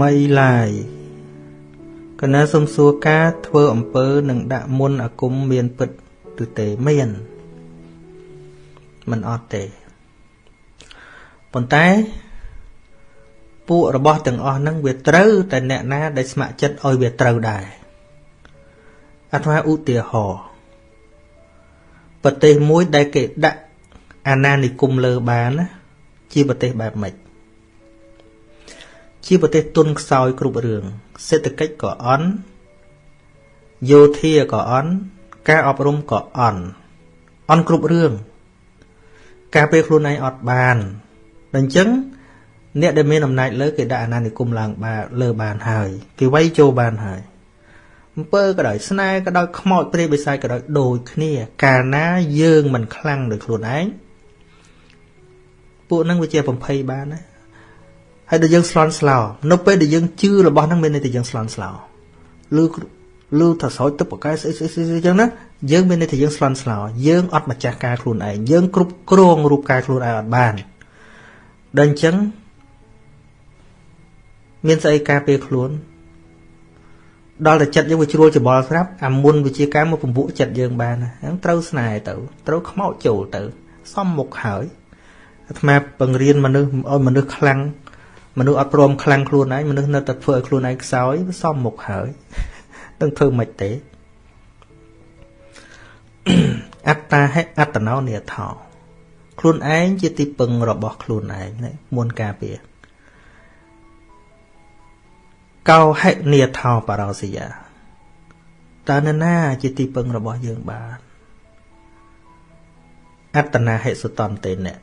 មីឡាយកណាសុំសួរការធ្វើអំពើនឹងដាក់មុនអាគមមានពិតឬទេមានមិនអត់ទេប៉ុន្តែពួករបស់ទាំងអស់ហ្នឹងវាត្រូវតែអ្នកណាដែលស្ម័គ្រចិត្តឲ្យវាត្រូវដែរអាត្មាឧទាហរណ៍ប្រទេសមួយដែលគេដាក់អាណានិគមលើបានណាជាប្រទេសបែបម៉េច ជាប្រទេសទុនខ្សោយគ្រប់រឿងសេដ្ឋកិច្ចក៏អន់យោធាក៏អន់ការអប់រំក៏អន់អន់គ្រប់រឿងការពេលខ្លួនឯងអត់បានដូច្នេះអ្នកដែលមានអំណាចលើគេដាក់អាណានិគមឡើងបានលើបានហើយគេវាយចូលបានហើយអំពើក៏ដោយស្នេហ៍ក៏ដោយខ្មោចព្រាយបិសាចក៏ដោយដូចគ្នា កាលណាយើងមិនខ្លាំងដោយខ្លួនឯងពួកហ្នឹងវាជាបំភ័យបានណា ហើយដល់យើងស្លន់ស្លោនៅពេលដែលយើងជឿរបស់ហ្នឹងមានន័យថាយើងស្លន់ស្លោឬឬថាស្រោចទឹកបកែស្អីស្អីស្អីអញ្ចឹងណាយើងមានន័យថាយើងស្លន់ស្លោយើងអត់ម្ចាស់ការខ្លួនឯងយើងគ្រប់គ្រងរូបកាយខ្លួនឯងអត់បានដល់អញ្ចឹងមានស្អីការពារខ្លួនដល់តែចិត្តយើងវាជ្រួលច្បល់ស្រាប់អាមុនវិជាការមកពំពួកចិត្តយើងបានហ្នឹងត្រូវស្នេហ៍ទៅត្រូវខ្មោចចូលទៅ សំមុខហើយអាត្មាបង្រៀនមនុស្សឲ្យមនុស្សខ្លាំង មនុស្សអត់ព្រមខ្លាំងខ្លួនឯងមនុស្សនៅតែធ្វើឲ្យខ្លួនឯងខ្សោយវាសំមុខហើយនឹងធ្វើមិនទេអត្តាហេអត្តណោនិថោខ្លួនឯងជាទីពឹងរបស់ខ្លួនឯងមុនការពារកោហិនិថោបរោសយាតើនរណាជាទីពឹងរបស់យើងបានអត្តនាហិសតន្តេនៈ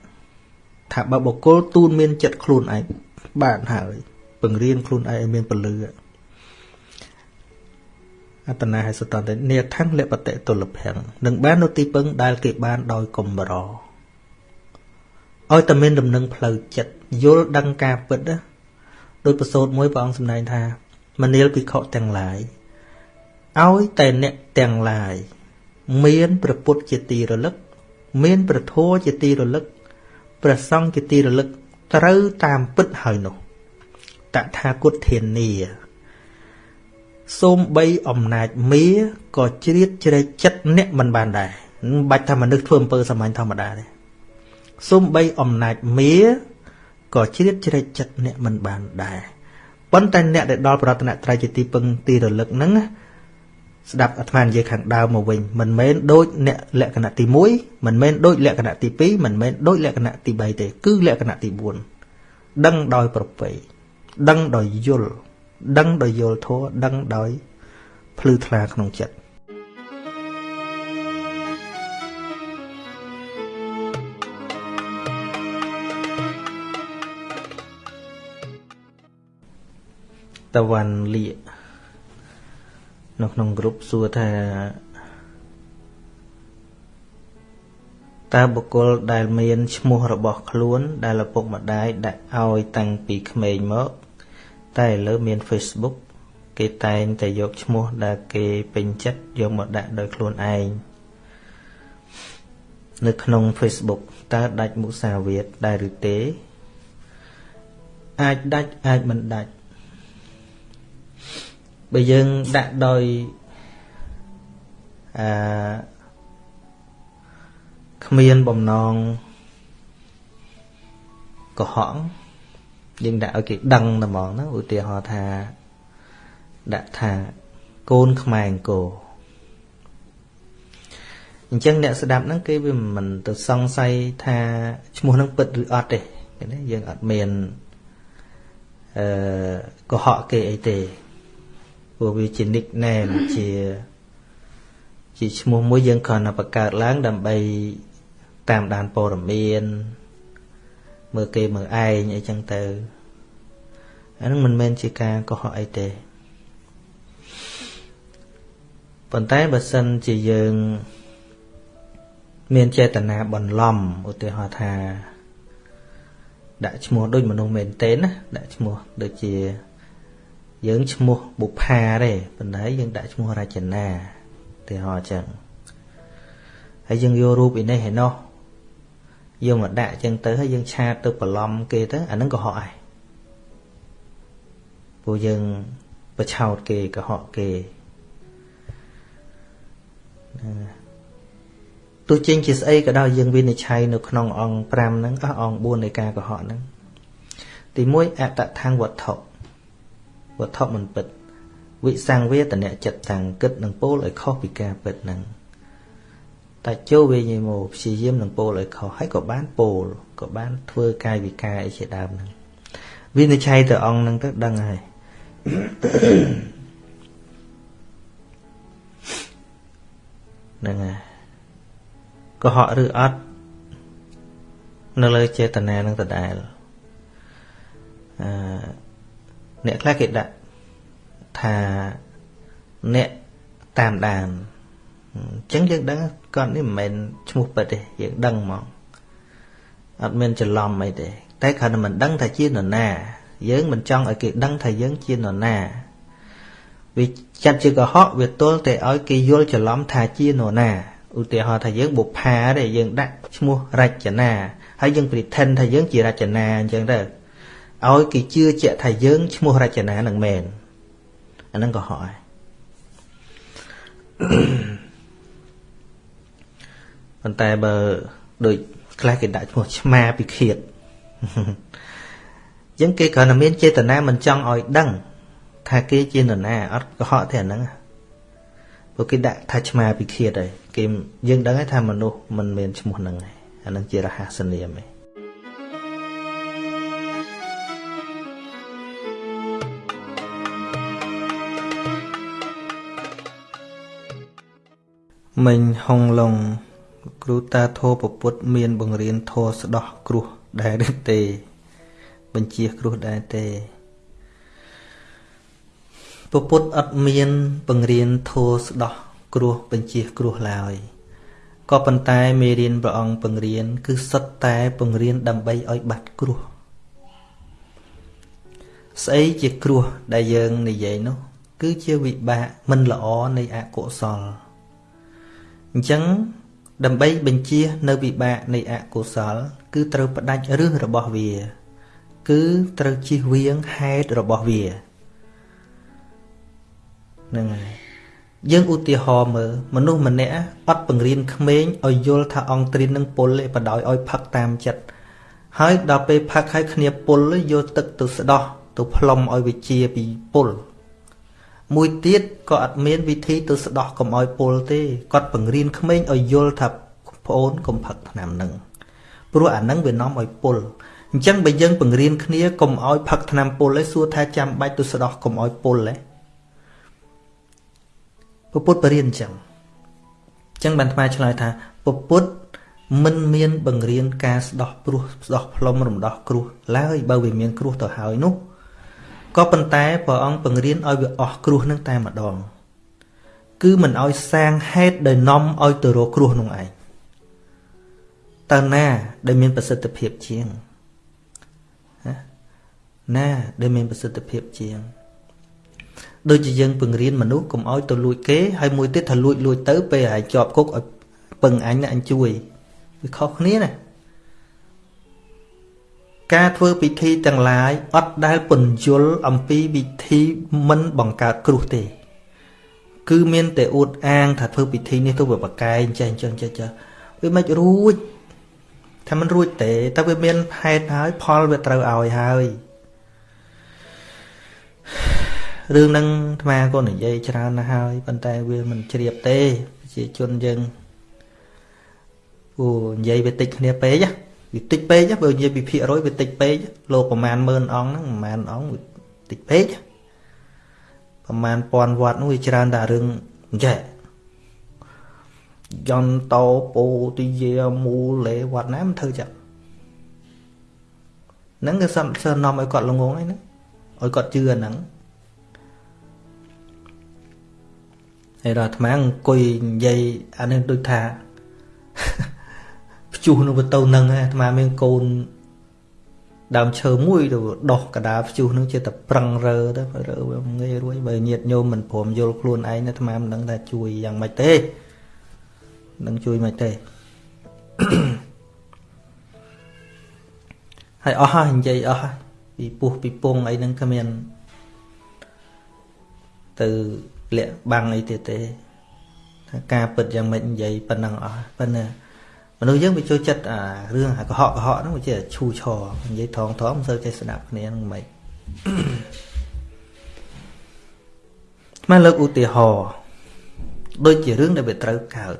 ថាបើបុគ្គលទូនមានចិត្តខ្លួនឯង បានហើយពង្រៀនខ្លួនឯងឲ្យមានពលឺអត្តនាហិសតន្តេនេថੰលបតិទុលភੰនឹងបាននៅទីពឹងដែលគេបានដោយកំរឲ្យតែមានដំណឹងផ្លូវចិត្តយល់ដឹងការពិតណាដោយប្រសូតមួយព្រះអង្គសម្ដែងថាមនាលភិក្ខុទាំងឡាយឲ្យតែអ្នកទាំងឡាយមានព្រះពុទ្ធជាទីរលឹក មានព្រះធម៌ជាទីរលឹកព្រះសង្ឃជាទីរលឹក ត្រូវតាមពិតហើយនោះតថាគតធានាសូមបីអំណាចមាក៏ជ្រៀតជ្រែកចិត្តអ្នកមិនបានដែរមិនបាច់ថាមនុស្សធ្វើអំពើសាមញ្ញធម្មតាទេសូមបីអំណាចមាក៏ជ្រៀតជ្រែកចិត្តអ្នកមិនបានដែរប៉ុន្តែអ្នកដែលដល់ប្រតនត្រ័យជាទីពឹងទីរលឹកហ្នឹង ស្ដាប់អាត្មានិយាយខាងដើមមកវិញមិនមែនដូចអ្នកលក្ខណៈទី1មិនមែនដូចលក្ខណៈទី2មិនមែនដូចលក្ខណៈទី3ទេ គឺលក្ខណៈទី4ដឹងដោយប្រពៃដឹងដោយយល់ដឹងដោយយល់ធម៌ដឹងដោយភ្លឺថ្លាក្នុងចិត្តតវ៉ាន់លៀ នៅក្នុងក្រុមសួរថាតើបុគ្គលដែលមានឈ្មោះរបស់ខ្លួន ដែលឪពុកម្ដាយដាក់ឲ្យតាំងពីក្មេងមក តែឥឡូវមាន Facebook គេតែងតែយកឈ្មោះដែលគេពេញចិត្តយកមកដាក់ដោយខ្លួនឯងនៅក្នុង Facebook តើដាច់មុសាវាទដែរឬទេ អាចដាច់អាចមិនដាច់ បើយើងដាក់ដោយអឺគ្មានបំណងកុហកយើងដាក់ឲ្យគេដឹងតែហ្មងណាឧទាហរណ៍ថាដាក់ថាកូនខ្មែរអង្គរអញ្ចឹងអ្នកស្ដាប់ហ្នឹងគេវាមិនទៅសង្ស័យថាឈ្មោះហ្នឹងពិតឬអត់ទេណាយើងអត់មានអឺកុហកគេអីទេ ព្រោះវាជា nickname ជាជាឈ្មោះមួយយើងគ្រាន់តែបង្កើតឡើងដើម្បីតាមដានព័ត៌មានមើលគេមើលឯងអីចឹងទៅអានឹងមិនមែនជាការកុហកអីទេប៉ុន្តែបើសិនជាយើង មានចេតនាបន្លំឧទាហរណ៍ថា ដាក់ឈ្មោះដូចមនុស្សមែនទេណាដាក់ឈ្មោះដូចជា យើងឈ្មោះបុផាទេប៉ុន្តែយើងដាក់ឈ្មោះរចនាទីហោអញ្ចឹងហើយយើងយករូបឯនេះឯនោះយកមកដាក់អញ្ចឹងទៅហើយយើងឆាតទៅបន្លំគេទៅអានឹងក៏ហក់ដែរពួកយើងប្រឆោតគេកុហកគេទោះចេញជាស្អីក៏ដោយយើងវិនិច្ឆ័យនៅក្នុងអង្គ5ហ្នឹងអស់អង្គ4នៃការកុហកហ្នឹងទី1អតថាងវត្ថុ វត្ថុមិនពិត វិសង្វេតនៈចិត្តតាំងគិតនឹងពោលឲ្យខុសពីការពិតហ្នឹងតែចូលវិញមកព្យាយាមនឹងពោលឲ្យខុសហើយក៏បានពោលក៏បានធ្វើកាយវិការអីជាដើមហ្នឹងវិនិច្ឆ័យទៅអង្គហ្នឹងទៅដឹងហើយហ្នឹងហើយកុហកឬអត់នៅលើចេតនានឹងដដែលអឺ អ្នកខ្លះគេដាក់ថាអ្នកតាមដានអញ្ចឹងយើងដឹងគាត់នេះមិនមែនឈ្មោះពិតទេយើងដឹងហ្មងអត់មានច្រឡំអីទេតែគ្រាន់តែមិនដឹងថាជានរណា យើងមិនចង់ឲ្យគេដឹងថាយើងជានរណាវាចាត់ជាកុហកវាទល់តែឲ្យគេយល់ច្រឡំថាជានរណាឧទាហរណ៍ថាយើងបុផាទេយើងដាក់ឈ្មោះរចនាហើយយើង pretend ថាយើងជារចនាអញ្ចឹងទៅ ឲ្យគេជឿជាក់ថាយើងឈ្មោះរចនានឹងមែនអាហ្នឹងកុហកហើយប៉ុន្តែបើដូចខ្លះគេដាក់ឈ្មោះឆ្មាពិឃាតអញ្ចឹងគេគ្រាន់តែមានចេតនាមិនចង់ឲ្យដឹង ថាគេជានរណាអត់កុហកទេអាហ្នឹងព្រោះគេដាក់ថាឆ្មាពិឃាតហើយគេយើងដឹងហើយថាមនុស្សមិនមានឈ្មោះហ្នឹងឯងអាហ្នឹងជារហស្សនាមឯង មិញហុងឡុងគ្រូតាធោពពុទ្ធមាន បង្រៀនធោស្ដោះគ្រោះដែរទេ បញ្ជាគ្រោះដែរទេពពុទ្ធអត់មាន បង្រៀនធោស្ដោះគ្រោះបញ្ជាគ្រោះឡើយក៏ប៉ុន្តែមេរៀនព្រះអង្គបង្រៀន គឺសុទ្ធតែបង្រៀនដើម្បីឲ្យបាត់គ្រោះស្អីជាគ្រោះដែលយើងនិយាយនោះ គឺជាវិបាកមិនល្អនៃអកុសល អញ្ចឹងដើម្បីបញ្ជានៅវិបាកនៃអកុសល គឺត្រូវផ្ដាច់រឹសរបស់វា គឺត្រូវជិះវៀងហេតុរបស់វាហ្នឹងហើយយើងឧទាហរណ៍មើលមនុស្សម្នាក់អត់បង្រៀនក្មេងឲ្យយល់ថាអង្គទ្រីននឹងពុលទេបដ ாய் ឲ្យផឹកតាមចិត្តហើយដល់ពេលផឹកហើយគ្នាពុលយកទឹកទៅស្ដោះទៅផ្លុំឲ្យវាជាពីពុល មួយទៀតក៏អត់មានវិធីទៅស្ដោះកុំឲ្យពុលទេគាត់បង្រៀនក្មេងឲ្យយល់ថាប្អូនកុំផឹកថ្នាំនឹងព្រោះអានឹងវានាំឲ្យពុលអញ្ចឹងបើយើងបង្រៀនគ្នាកុំឲ្យផឹកថ្នាំពុលឯងសួរថាចាំបាច់ទៅស្ដោះកុំឲ្យពុលឯងពុទ្ធបរិញ្ញាអញ្ចឹងអញ្ចឹងបានថ្មឆ្លើយថាពុទ្ធមិនមានបង្រៀនការស្ដោះព្រោះស្ដោះផ្លុំរំដោះគ្រោះឡើយបើវាមានគ្រោះទៅហើយនោះ ក៏ប៉ុន្តែព្រះអង្គបង្រៀនឲ្យវាអស់គ្រោះនឹងតែម្ដង គឺមិនឲ្យសាងហេតុដែលនាំឲ្យទៅរកគ្រោះនោះឯងតើណាដែលមានប្រសិទ្ធភាពជាងណាដែលមានប្រសិទ្ធភាពជាងដូចជាយើងពង្រៀនមនុស្សកុំឲ្យទៅលួចគេហើយមួយទៀតថាលួចលួចទៅពេលឲ្យជាប់គុកឲ្យពឹងអញណាអញជួយវាខុសគ្នាណា ការធ្វើពិធីទាំងឡាយអត់ដែលពន្យល់អំពីវិធីមិនបង្កើតគ្រោះទេ គឺមានតែអួតអាង ថាធ្វើពិធីនេះទៅវាបកែងចេះចឹងចេះចេះវាមិនរួចថាมันរួចទេតែវាមានហេតុហើយផលវាត្រូវឲ្យហើយរឿងហ្នឹងអាត្មាក៏និយាយច្រើនណាស់ហើយប៉ុន្តែវាមិនជ្រាបទេប្រជាជនយើងអូនិយាយវាតិចគ្នាពេក វាតិចពេកបើនិយាយពីភាគរយវាតិចពេកលោកប្រមាណ10000អង្គហ្នឹងប្រមាណអង្គតិចពេកប្រមាណពាន់វត្តនោះវាច្រើនតែរឿងអញ្ចេះយន្តោពោទិយាមូលេវត្តណាមិនធ្វើចាហ្នឹងគឺសំសើនាំឲ្យគាត់ល្ងងហ្នឹងឲ្យគាត់ជឿហ្នឹងហើយដល់អាត្មាអង្គុយនិយាយអានេះដូចថា ព្យុះនឹងទៅនឹងអាត្មាមានកូនដើមឈើមួយទៅដោះកដាព្យុះនឹងជាតែប្រឹងរើទៅរើវាងាយរួចបើញាតញោមមិនព្រមយល់ខ្លួនឯងអាត្មាមិនដឹងថាជួយយ៉ាងម៉េចទេនឹងជួយមិនទេហើយអស់ហើយនិយាយអស់ហើយពីពុះពីពងអីហ្នឹងគ្មានទៅលាក់បាំងអីទៀតទេថាការពិតយ៉ាងម៉េចនិយាយប៉ុណ្ណឹងអស់ប៉ុន្តែ មនុស្សយើងវាចូលចិត្តអារឿងអាកុហកកុហកហ្នឹងវាជាឈូឆរនិយាយថងថងមិនសូវចេះស្ដាប់គ្នាហ្នឹងមិនមកលើកឧទាហរណ៍ដូចជារឿងដែលវាត្រូវកើត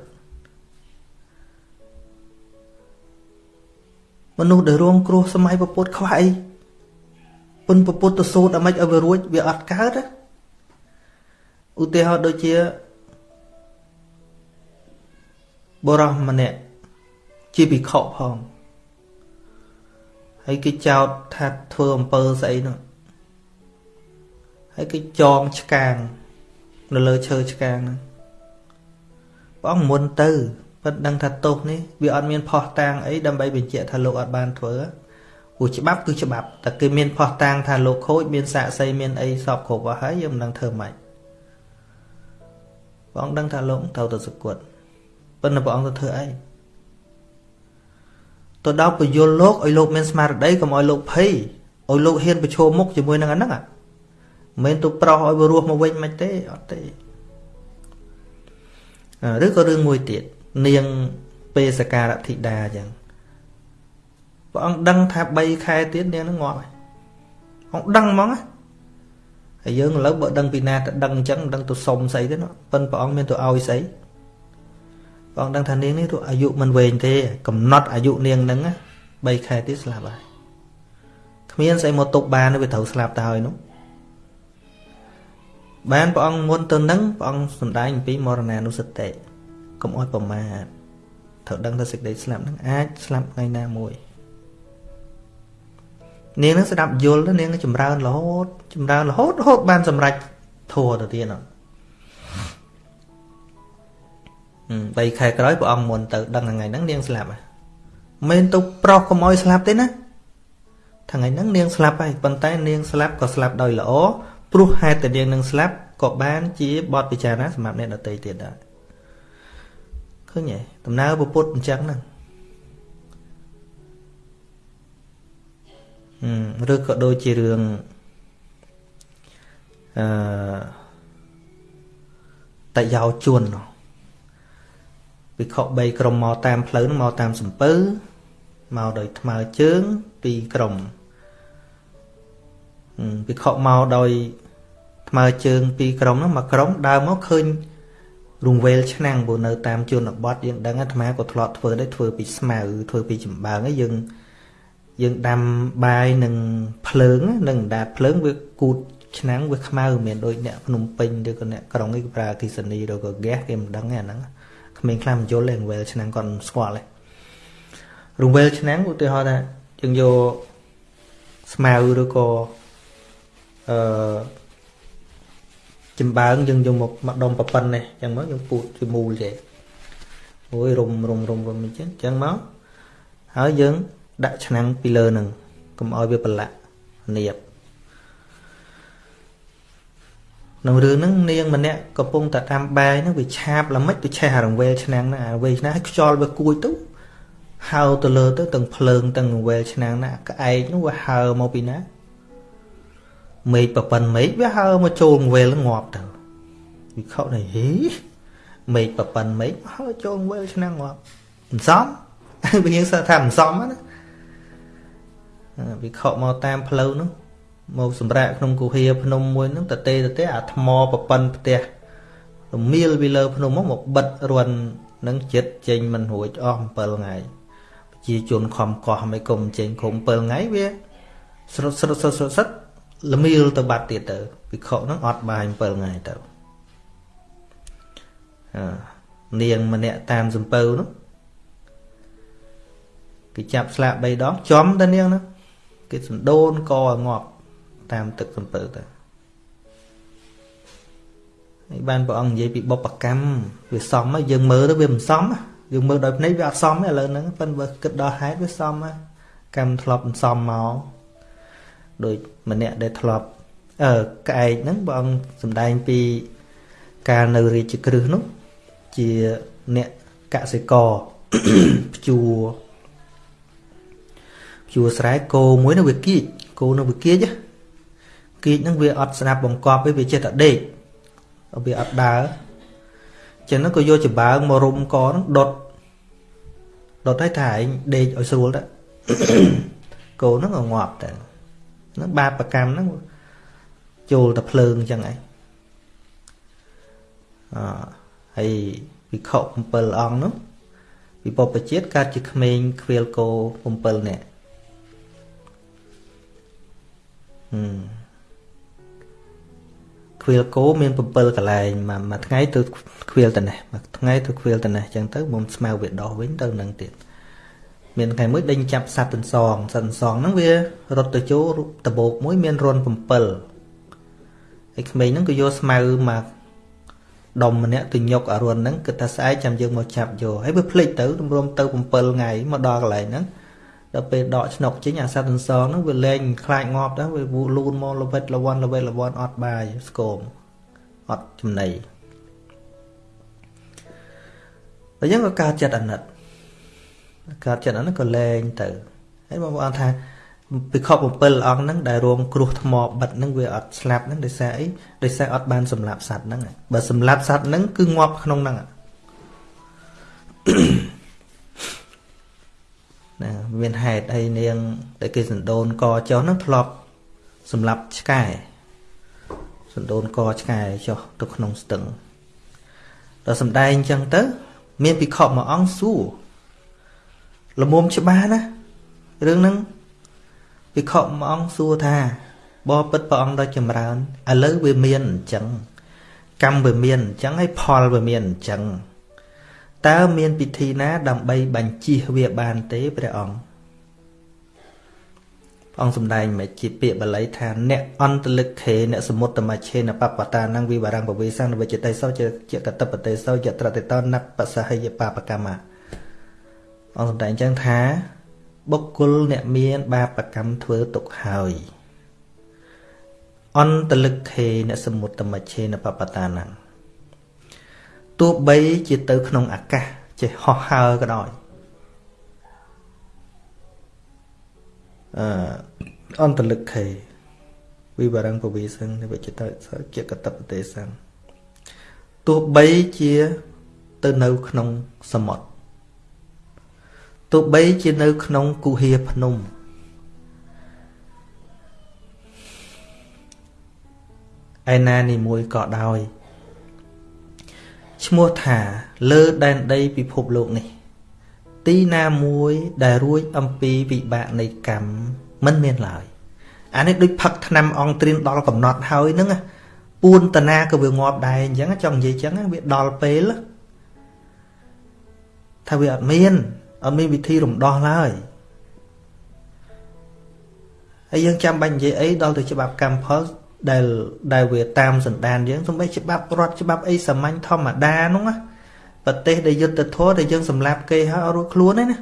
មនុស្សដែលរងគ្រោះសម័យពពុទ្ធខ្វះអីពុនពពុទ្ធទៅសូត្រអាម៉េចឲ្យវារួចវាអត់កើតឧទាហរណ៍ដូចជាបរោះម្នាក់ ជាភិក្ខុផងហើយគេចោតថាធ្វើអំពើស្អីនោះហើយគេចងឆ្កាងនៅលើឈើឆ្កាងហ្នឹងព្រះអង្គមុនទៅប៉ុន្តែដឹងថាទោសនេះវាអត់មានផោះតាងអីដើម្បីបញ្ជាក់ថាលោកអត់បានធ្វើព្រោះច្បាប់គឺច្បាប់តែគេមានផោះតាងថាលោកខូចមានសាកសីមានអីសពគ្រប់អស់ហើយយើងមិនដឹងធ្វើម៉េចព្រះអង្គដឹងថាលោកត្រូវទៅសគត់ប៉ុន្តែព្រះអង្គទៅធ្វើអី ទៅដល់ពយល់លោកឲ្យលោកមានស្មារតីកុំឲ្យលោកភ័យឲ្យលោកហ៊ានប្រឈមមុខជាមួយនឹងអាហ្នឹងមិនមែនទៅប្រោសឲ្យវារស់មកវិញមិនទេអត់ទេឬក៏រឿងមួយទៀតនាងពេសការធិតាអញ្ចឹងព្រះអង្គដឹងថា3ខែទៀតនាងនឹងងាប់ហើយអង្គដឹងហ្មងហើយយើងឥឡូវបើដឹងពីណាទៅដឹងអញ្ចឹងដឹងទៅសុំស្អីទេណាប៉ិនព្រះអង្គមានទៅឲ្យស្អី ព្រះអង្គដឹងថានាងនេះទៅអាយុមិនវែងទេ កំណត់អាយុនាងហ្នឹង3ខែទៀតស្លាប់ហើយគ្មានស្អីមកទុកបានវាត្រូវស្លាប់ទៅហើយនោះបានព្រះអង្គមុនទៅនឹងព្រះអង្គសំដែងអំពីមរណានុសតិកុំអោយប្រមាទត្រូវដឹងថាសេចក្តីស្លាប់នឹងអាចស្លាប់ថ្ងៃណាមួយនាងនឹងស្ដាប់យល់នាងចម្រើនរហូតចម្រើនរហូតរហូតបានសម្រេចធัวទៅទៀតហ្នឹ 3ខែក្រោយព្រះអង្គមុនទៅដឹងថ្ងៃហ្នឹងនាងស្លាប់ហើយមិនទៅប្រោសកុំអោយស្លាប់ទេណាថ្ងៃហ្នឹងនាងស្លាប់ហើយប៉ុន្តែនាងស្លាប់ក៏ស្លាប់ដោយល្អព្រោះហេតុតែនាងនឹងស្លាប់ក៏បានជាបទពិចារណាសម្រាប់អ្នកដទៃទៀតដែរឃើញទេដំណើរពុទ្ធអញ្ចឹងហ្នឹងឬក៏ដូចជារឿងអឺតយោជួន វិខ3ក្រុមមកតាមផ្លូវហ្នឹងមកតាមសំពៅមកដោយថ្មើរជើងពីរក្រុមវិខមកដោយថ្មើរជើងពីរក្រុមហ្នឹងមកក្រុមដើរមកឃើញរង្វេលឆ្នាំងព្រោះនៅតាមជនបទយើងដឹងអាត្មាក៏ធ្លាប់ធ្វើដែរធ្វើពីស្មៅធ្វើពីចំបើងហើយយើងយើងដាំបាយនឹងភ្លើងនឹងដាតភ្លើងវាគូតឆ្នាំងវាខ្មៅមិនដូចអ្នកភ្នំពេញឬក៏អ្នកក្រុងនេះគេប្រើអគិសនីឬក៏ហ្គាសគេមិនដឹងទេអាហ្នឹង ក្មេងខ្លះមិនយល់ទេរង្វេលឆ្នាំងគាត់ស្គាល់ទេរង្វេលឆ្នាំងឧទាហរណ៍ថាយើងយកស្មៅឬក៏អឺចំបើងយើងយកមកមកដុំប្រប៉ិននេះអញ្ចឹងមកយើងពូតជាមូលចេះអូយរុំរុំរុំរុំអញ្ចឹងអញ្ចឹងមកហើយយើងដាក់ឆ្នាំងពីលើនឹងកុំឲ្យវាប្រឡាក់នៀប ក្នុងរឿងហ្នឹងនាងម្នាក់កំពុងតែតាមបែហ្នឹងវាឆាបល្មិចទៅឆេះអារង្វេលឆ្នាំងហ្នឹងអារង្វេលឆ្នាំងឲ្យខ្យល់វាគួចទៅហើទៅលើទៅទាំងភ្លើងទាំងរង្វេលឆ្នាំងណាក្អែកនោះវាហើមកពីណាមេឃប្រប៉ិនមេឃវាហើមកចូលវេលងាប់ទៅវិខនេះហីមេឃប្រប៉ិនមេឃហើចូលវេលឆ្នាំងាប់មិនសមវាយើងសើថាមិនសមណាវិខមកតាមផ្លូវនោះ មកសម្រាប់ក្នុងគុហាភ្នំមួយហ្នឹងតទេតទេអាថ្មប្រប៉ិនផ្ទះរមៀលពីលើភ្នំមកមកបិទរួននឹងចិត្តចេញមិនរួចអស់7ថ្ងៃប្រជាជនខំកោះមិនគុំចេញគុំ7ថ្ងៃវាស្រុតស្រុតស្រុតស្រុតល្មៀលទៅបាត់ទៀតទៅវិខហ្នឹងអត់បាយ7ថ្ងៃទៅអនាងម្នាក់តាមសំពៅនោះគេចាប់ស្លាក3ដងចំទៅនាងនោះគេសណ្ដូនកងាប់ តាមទឹកសំពៅទៅហើយបានព្រះអង្គនិយាយពីបុព្វកម្មវាសមយើងមើលទៅវាមិនសមយើងមើលដោយភ្នែកវាអត់សមទេឥឡូវហ្នឹងប៉ិនបើគិតដល់ហេតុវាសមកម្មធ្លាប់មិនសមមកដូចម្នាក់ដែលធ្លាប់អឺក្អែកហ្នឹងបងសំដែងពីការនៅរាជក្រឹសនោះជាអ្នកកសិករភ្ជួរភ្ជួរស្រែគោមួយនៅវាគៀចគោនៅវាគៀច គៀចហ្នឹងវាអត់ស្ដាប់បង្កប់ទេវាចេះតែដេកវាអត់ដើរចឹងហ្នឹងក៏យកចំបើងមករុំកហ្នឹងដុតដុតឲ្យថាឯងដេកឲ្យស្រួលទៅកូនហ្នឹងក៏ងាប់ទៅហ្នឹងបាបកម្មហ្នឹងចូលទៅភ្លើងចឹងឯងអហើយវិខ7អង្គនោះពិភពជាតិកើតជាក្មេងខ្វៀលគោ7នាក់ហឹម ខ្វៀលគោមាន7កន្លែងមួយមួយថ្ងៃទៅខ្វៀលតនេះមួយថ្ងៃទៅខ្វៀលតនេះអញ្ចឹងទៅមុំស្មៅវាដោះវិញទៅនឹងទៀតមានថ្ងៃមួយដេញចាប់សត្វទន្សងសត្វទន្សងហ្នឹងវារត់ទៅចូលដបោកមួយមានរន់7ហើយក្មេងហ្នឹងក៏យកស្មៅមកដុំម្នាក់ទៅញុកអរុនហ្នឹងគិតថាស្អែកចាំយើងមកចាប់យកហើយវាភ្លេចទៅទម្រាំទៅ7ថ្ងៃមកដល់កន្លែងហ្នឹង ដល់ពេលដកឆ្នុកចេញអាសត្វទន្សងហ្នឹងវាលែងខ្លាចងាប់ដែរវាលូនមកលវិតលវ័នលវិតលវ័នអត់បាយស្គមអត់ចំណីតែយ៉ាងក៏កើតចិត្តអាណិតកើតចិត្តអាណិតក៏លែងទៅហើយបងប្អូនថាពិខុ7អង្គហ្នឹងដែលរងគ្រោះថ្មបិទហ្នឹងវាអត់ស្លាប់ហ្នឹងដោយសារអីដោយសារអត់បានសម្លាប់សត្វហ្នឹងបើសម្លាប់សត្វហ្នឹងគឺងាប់ក្នុងហ្នឹងណា មានហេតុអីនាងដែលគេសណ្ដូនកចុះហ្នឹងធ្លាប់សម្លាប់ឆ្កែសណ្ដូនកឆ្កែចុះទៅក្នុងស្ទឹងដល់សំដែងអញ្ចឹងទៅ មានពិខុមួយអង្គសួរល្មមច្បាស់ណារឿងហ្នឹងភិក្ខុមួយអង្គសួរថាបបិទ្ធព្រះអង្គដ៏ចម្រើនឥឡូវវាមានអញ្ចឹងកម្មវាមានអញ្ចឹងហើយផលវាមានអញ្ចឹង តើមានពិធីណាដើម្បីបញ្ជៀសវាបានទេព្រះអង្គអង្គសំដែងមកជាពាក្យបាលីថាអ្នកអន្តលិខេអ្នកសមុត្តមច្ឆេនបបតានឹងវិបារੰពវេសੰនវិជតិសោជាជាកតបតេសោយត្រតិតនបសហយបបកម្មអង្គសំដែងចឹងថាបុគ្គលអ្នកមានបាបកម្មធ្វើទុកហើយអន្តលិខេអ្នកសមុត្តមច្ឆេនបបតានំ ទោះបីជាទៅក្នុងអាកាសចេះហោះហើរក៏ដោយអឺអន្តលិខេវិបរੰពវិសੰនិវិជតជាកតបទេសੰទោះបីជាទៅនៅក្នុងសមុទ្រទោះបីជានៅក្នុងគុហាភ្នំឯណានីមួយក៏ដោយ ឈ្មោះថាលើដែនដីពិភពលោកនេះ ទីណាមួយដែលរួចអំពីវិបាកនៃកម្មមិនមានឡើយអានេះដូចផឹកថ្នាំអង្គត្រៀមដល់កំណត់ហើយហ្នឹងពួនតាណាក៏វាងាប់ដែរអញ្ចឹងចង់និយាយអញ្ចឹងវាដល់ពេលថាវាអត់មានអត់មានវិធីរំដោះឡើយហើយយើងចាំបាច់និយាយអីដល់ទៅច្បាប់កម្មផល ដែលដែលវាតាមសន្តានយើងសំបីច្បាប់រដ្ឋច្បាប់អីសាមញ្ញធម្មតានោះណាប្រទេសដែលយុទ្ធធរដែលយើងសម្លាប់គេហើយរួចខ្លួនហ្នឹងណា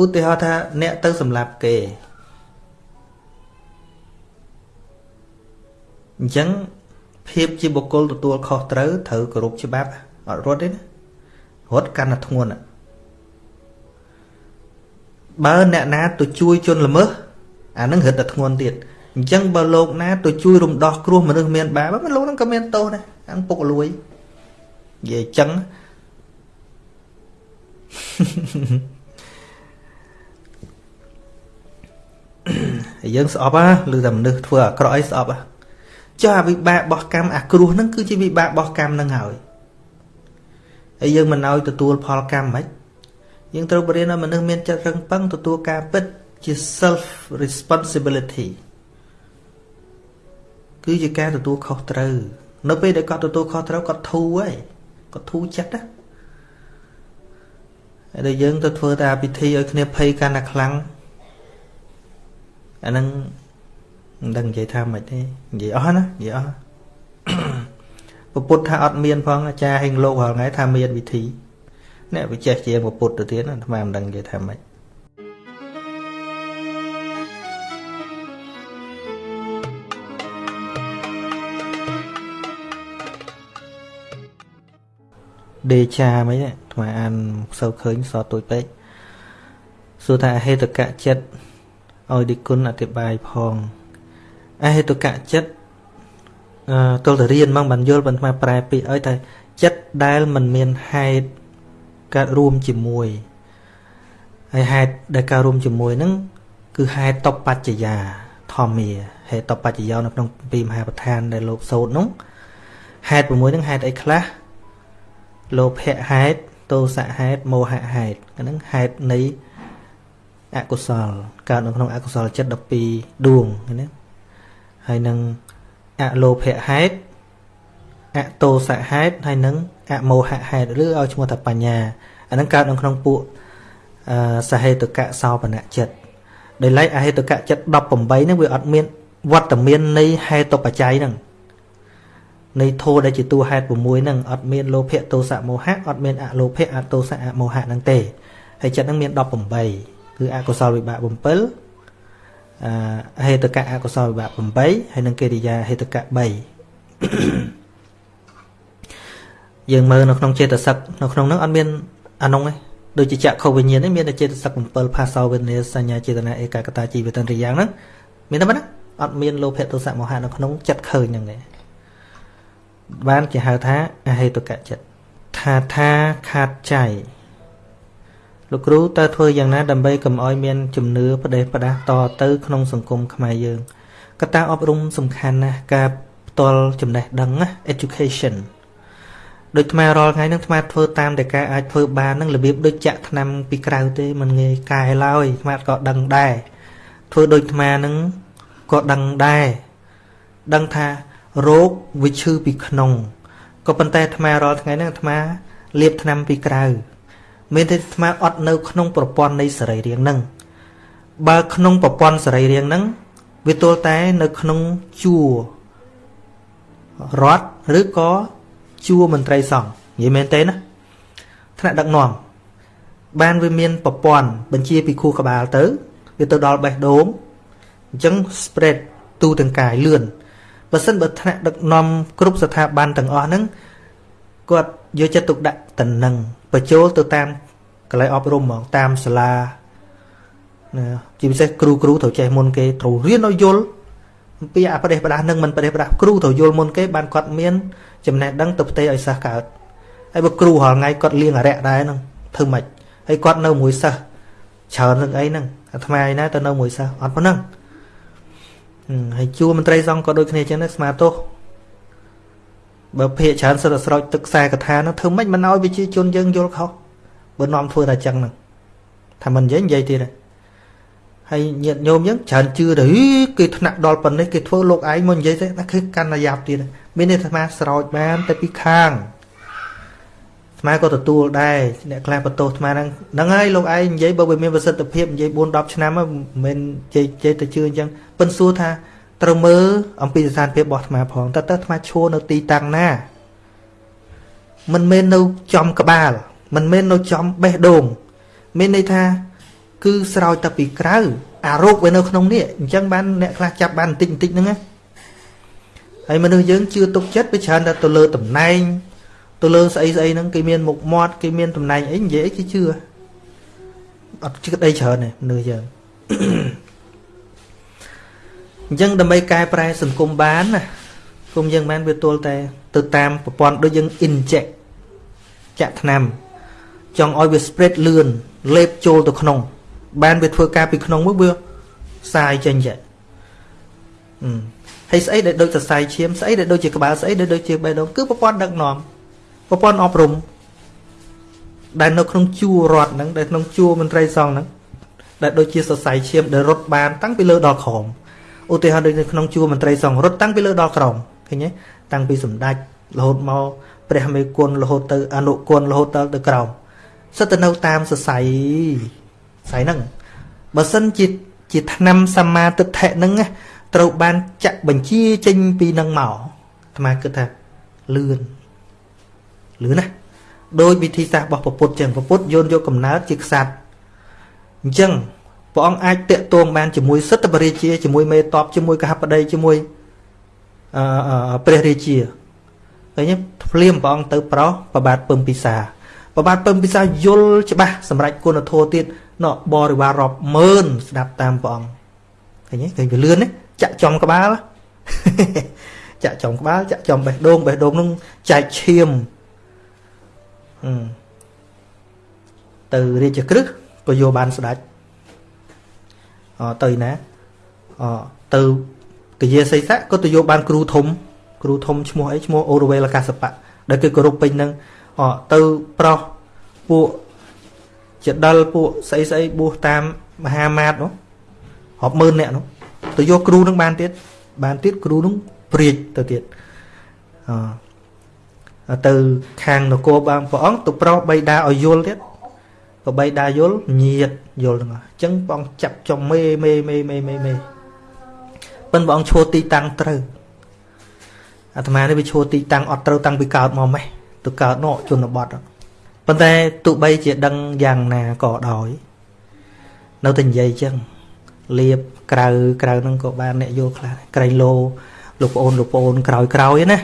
ឧទាហរណ៍ថាអ្នកទៅសម្លាប់គេអញ្ចឹងភាពជាបុគ្គលទទួលខុសត្រូវត្រូវគោរពច្បាប់អត់រត់ទេណារត់កាន់តែធ្ងន់បើអ្នកណាទៅជួយជនល្មើស អានឹងរត់តែធ្ងន់ទៀតអញ្ចឹងបើលោកណាទៅជួយរំដោះគ្រោះមនុស្សមានបាបលោកនឹងក៏មានទោសដែរអានពុកលួយនិយាយអញ្ចឹងយើងស្អប់ហ่าឬតែមនុស្សធ្វើអាក្រក់អីស្អប់ហ่าចុះអាវិបាករបស់កម្មអាគ្រោះហ្នឹងគឺជាវិបាករបស់កម្មហ្នឹងហើយហើយយើងមិនឲ្យទទួលផលកម្មហ្មងយើងត្រូវបរៀនឲ្យមនុស្សមានចិត្តរឹងប៉ឹងទទួលការពិត ជា self responsibility គឺជាការទទួលខុសត្រូវ នៅពេលដែលគាត់ទទួលខុសត្រូវគាត់ធូរហើយគាត់ធូរចិត្តណាហើយដែលយើងទៅធ្វើតែពិធីឲ្យគ្នាភ័យកាន់តែខ្លាំងអាហ្នឹងមិនដឹងនិយាយថាម៉េចទេនិយាយអស់ណានិយាយអស់ពុទ្ធថាអត់មានផងអាចារ្យហេងលោករាល់ថ្ងៃថាមានវិធីអ្នកវិចេះជាពុទ្ធទៅទៀតអាត្មាមិនដឹងនិយាយថាម៉េច ដេចាមិនអាត្មាអានសូវឃើញសតួចពេកសួរថាអហេតុកៈចិត្តឲ្យឌីគុណអធិប្បាយផងអហេតុកៈចិត្តអឺទល់តែរៀនមកមិនយល់ប៉ុន្តែប្រែពាក្យឲ្យតែចិត្តដែលមិនមានហេតុកើតរួមជាមួយហើយហេតុដែលកើតរួមជាមួយហ្នឹងគឺហេតុតបច្ចយាធម្មាហេតុតបច្ចយោនៅក្នុងពីមហាប្រធានដែលលោកសូត្រនោះហេតុ6ហ្នឹងហេតុអីខ្លះ លោភៈហេតុទោសៈហេតុមោហៈហេតុហ្នឹងហេតុនៃអកុសលកើតនៅក្នុងអកុសលចិត្ត12ដួងណាហើយនឹងអលោភៈហេតុអតោសៈហេតុហើយនឹងអមោហៈហេតុឬឲ្យឈ្មោះថាបញ្ញាអាហ្នឹងកើតនៅក្នុងពួកសហេតុកៈសោបនៈចិត្តដោយឡែកអហេតុកៈចិត្ត18ហ្នឹងវាអត់មានវត្តមាននៃហេតុបច្ច័យហ្នឹង នៃធោដែលជាតួហេតុ6ហ្នឹងអត់មានលោភៈទោសៈមោហៈអត់មានអលោភៈអទោសៈអមោហៈហ្នឹងទេហើយចិត្តហ្នឹងមាន18គឺអកុសលវិបាក7អហេតុកៈអកុសលវិបាក8ហើយនឹងកិរិយាហេតុកៈ3យើងមើលនៅក្នុងចេតសិកនៅក្នុងហ្នឹងអត់មានអានោះទេដូចជាចក្ខុវិញ្ញាណនេះមានតែចេតសិក7ផាសោវេទនាសញ្ញាចេតនាឯកកតាជីវិតរិយ៉ាងហ្នឹងមានតែប៉ុណ្ណាអត់មានលោភៈទោសៈមោហៈនៅក្នុងចិត្តឃើញហ្នឹងទេ បានគេហៅថាអហេតុកៈចិត្តថាថាខាតចៃលោកគ្រូតើធ្វើយ៉ាងណាដើម្បីកុំឲ្យមានជំនឿផ្ដេសផ្ដាស់តទៅក្នុងសង្គមខ្មែរយើងកត្តាអប់រំសំខាន់ណាស់ការផ្ទាល់ចំណេះដឹងណា education ដូចថ្មរាល់ថ្ងៃហ្នឹងថ្មធ្វើតាមតែការអាចធ្វើបានហ្នឹងរបៀបដូចចាក់ថ្នាំពីក្រៅទេมันងាយកែឡើយថ្មក៏ដឹងដែរធ្វើដូចថ្មហ្នឹងក៏ដឹងដែរដឹងថា រោគវាឈឺពីក្នុងក៏ប៉ុន្តែអាត្មារាល់ថ្ងៃហ្នឹងអាត្មាលាបថ្នាំពីក្រៅមានតែអាត្មាអត់នៅក្នុងប្រព័ន្ធនៃសរីរាង្គហ្នឹងបើក្នុងប្រព័ន្ធសរីរាង្គហ្នឹងវាទល់តែនៅក្នុងជួររត់ឬក៏ជួរមន្ត្រីសង្ឃនិយាយមែនទេណាថ្នាក់ដឹកនាំបានវាមានប្រព័ន្ធបញ្ជាពីខួរក្បាលទៅវាទៅដល់បេះដូងអញ្ចឹង spread ទូទាំងកាយលឿន បើសិនបើថ្នាក់ដឹកនាំគ្រប់ស្ថាប័នទាំងអស់ហ្នឹងគាត់យកចិត្តទុកដាក់តំណឹងបញ្ចូលទៅតាមកន្លែងអប់រំហ្មងតាមសាលាណាជាពិសេសគ្រូគ្រូត្រូវចេះមុនគេត្រូវរៀនឲ្យយល់អំពីអបដិបដានឹងមិនបដិបដាគ្រូត្រូវយល់មុនគេបានគាត់មានចំណេះដឹងទៅផ្ទេរឲ្យសិស្សកើតហើយបើគ្រូរាល់ថ្ងៃគាត់លៀងអរិយដែរហ្នឹងធ្វើម៉េចហើយគាត់នៅមួយសិស្សច្រើននឹងអីហ្នឹងអាថ្មឯណាទៅនៅមួយសិស្សអត់ប៉ុណ្ណឹង ហើយជួមន្ត្រីសង្ឃក៏ដូចគ្នាចឹងដែរស្មាទោសបើភាកច្រើនសិតតែស្រោចទឹកខ្សែកថានោះធ្វើម៉េចមិនឲ្យវិជាជនយើងយល់ខុសបើនាំធ្វើតែចឹងហ្នឹងថាមិននិយាយនិយាយទៀតហើយញាតញោមយើងច្រើនជឿទៅគេថ្នាក់ដល់ប៉ុណ្នេះគេធ្វើលោកឯងមកនិយាយទៅតែគឺកាន់តែយ៉ាប់ទៀតមាននេះអាត្មាស្រោចបានតែពីខាង អាត្មាក៏ទទួលដែរអ្នកខ្លះបន្ទោសអាត្មាហ្នឹងហ្នឹងហើយលោកឯងនិយាយបើវាមានប្រសិទ្ធភាពនិយាយ4 10ឆ្នាំមិនមែនជ័យជ័យទៅជឿអញ្ចឹងប៉ិនសួរថាត្រូវមើលអំពីស្ថានភាពរបស់អាត្មាផងតើតើអាត្មាឈួរនៅទីតាំងណាមិនមែននៅចំក្បាល មិនមែននៅចំបេះដូង មានន័យថា គឺស្រោចតែពីក្រៅអារោគវានៅក្នុងនេះអញ្ចឹងបានអ្នកខ្លះចាប់បានបន្តិចបន្តិចហ្នឹងណាហើយមនុស្សយើងជឿទុកចិត្តវាច្រើនតែទៅលើតំណែង ទៅលើស្អីស្អីហ្នឹងគេមានមុខមាត់គេមានតំណែងអីនិយាយអីគេជឿអត់ជឿអីច្រើនទេមនុស្សយើងអញ្ចឹងដើម្បីកែប្រែសង្គមបានណាគុំយើងបានវាទល់តែ ទៅតាមប្រព័ន្ធដូចយើង inject ចាក់ថ្នាំ ចង់ឲ្យវា spread លឿនលេបចូលទៅក្នុង បានវាធ្វើការពីក្នុងមកវាសាយចេញចេះអឺហើយស្អីដែលដូចសរសៃឈាមស្អីដែលដូចជាក្បាលស្អីដែលដូចជាបេះដូងគឺប្រព័ន្ធដឹកនាំ ប្រព័ន្ធអប់រំដែលនៅក្នុងជួររដ្ឋហ្នឹងដែលក្នុងជួរមន្ត្រីសង្ឃហ្នឹងដែលដូចជាសរសៃឈាមដែលរត់បានតាំងពីលើដល់ក្រោមឧទាហរណ៍ដូចនៅក្នុងជួរមន្ត្រីសង្ឃរត់តាំងពីលើដល់ក្រោមឃើញទេតាំងពីសម្ដេចរហូតមកព្រះមេគុណរហូតទៅអនុគុណរហូតទៅទៅក្រោមសិតទៅនៅតាមសរសៃសរសៃហ្នឹងបើសិនជាជាឆ្នាំសម្មាទិដ្ឋិហ្នឹងត្រូវបានចាក់បញ្ជាចេញពីនឹងមកអាត្មាគិតថាលឿន លឿនណាដោយវិធីសាស្ត្ររបស់ពុទ្ធចឹងពុទ្ធយោនយកកំណើតជាក្សត្រអញ្ចឹងព្រះអង្គអាចតាក់ទងបានជាមួយសិទ្ធិបរិជាជាមួយមេតបជាមួយកហបតីជាមួយអឺព្រះរាជាឃើញភ្លាមព្រះអង្គទៅប្រោសប្របាទពឹមពិសាប្របាទពឹមពិសាយល់ច្បាស់សម្រាប់គុណធម៌ទៀតណបរិវាររាប់ម៉ឺនស្ដាប់តាមព្រះអង្គឃើញទេឃើញវាលឿនទេចាក់ចំក្បាលចាក់ចំក្បាលចាក់ចំបេះដូងបេះដូងនឹងចែកឈាមអឺ ទៅរាជក្រឹសក៏យកបានស្ដាច់អទៅណាអទៅកយាសីស័កក៏ទៅយកបានគ្រូធំ គ្រូធំឈ្មោះអីឈ្មោះអូរវេលកាសបៈដែលគេគោរពពេញនឹងអទៅប្រុសពួកចដិលពួកស្អីស្អីបួសតាមមហាមាតនោះរាប់ម៉ឺនអ្នកនោះទៅយកគ្រូនឹងបានទៀតបានទៀតគ្រូនឹងព្រាចទៅទៀតអ ទៅខាងនគរបានព្រះអង្គទៅប្រោសបៃតាឲ្យយល់ទៀតក៏បៃតាយល់ញាតយល់ទាំងអស់អញ្ចឹងព្រះអង្គចាប់ចំមេមេមេមេមេមេប៉ិនព្រះអង្គឈួរទីតាំងត្រូវអាត្មានេះវាឈួរទីតាំងអត់ត្រូវតាំងពីកើតមកម៉េះទៅកើតនោះជនបទប៉ុន្តែទោះបីជាដឹងយ៉ាងណាក៏ដោយនៅតែនិយាយអញ្ចឹងលៀបក្រៅក្រៅហ្នឹងក៏បានអ្នកយល់ខ្លះក្រែងលោលោកប្អូនលោកប្អូនក្រោយក្រោយណា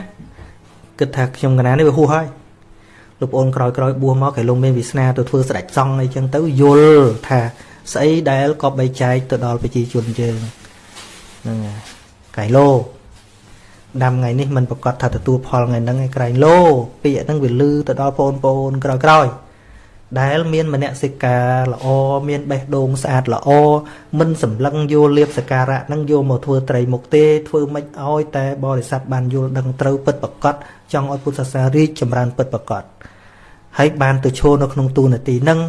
គិតថាខ្ញុំកណានេះវាហួសហើយលោកប្អូនក្រោយក្រោយបួសមកគេលោកមានវាសនាទៅធ្វើស្ដេចសង្ឃអីចឹងទៅយល់ថាស្អីដែលក៏បីចែកទៅដល់ប្រជាជនយើងហ្នឹងកៃឡូដាំថ្ងៃនេះมันប្រកាសថាទទួលផលថ្ងៃហ្នឹងឯក្រែងឡូពាក្យហ្នឹងវាលឺទៅដល់បងប្អូនក្រោយក្រោយ ដែលមានមនសិការល្អមានបេះដូងស្អាតល្អមិនសម្លឹងយកលៀបសការៈនឹងយកមកធ្វើត្រីមុខទេធ្វើមិនអោយតែបរិស័ទបានយល់ដឹងត្រូវពិតប្រកបចង់ឲ្យពុទ្ធសាសនារីកចម្រើនពិតប្រកបហើយបានទៅឈរនៅក្នុងទូនាទីនឹង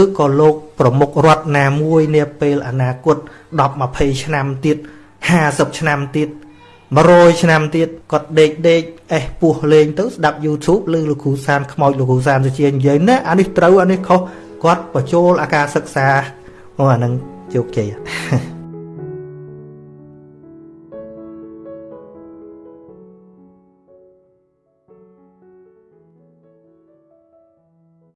ឬក៏លោកប្រមុខរដ្ឋណាមួយនាពេលអនាគត10 20ឆ្នាំទៀត50ឆ្នាំទៀត 100ឆ្នាំទៀតគាត់ដេកដេកអេសពោះលេងទៅស្ដាប់ YouTube ឬលោកគ្រូសានខ្មោចលោកគ្រូសានទៅជានិយាយណាអានេះត្រូវអានេះខុសគាត់បញ្ចូលអាការសិក្សាអូអានឹងជោគជ័យ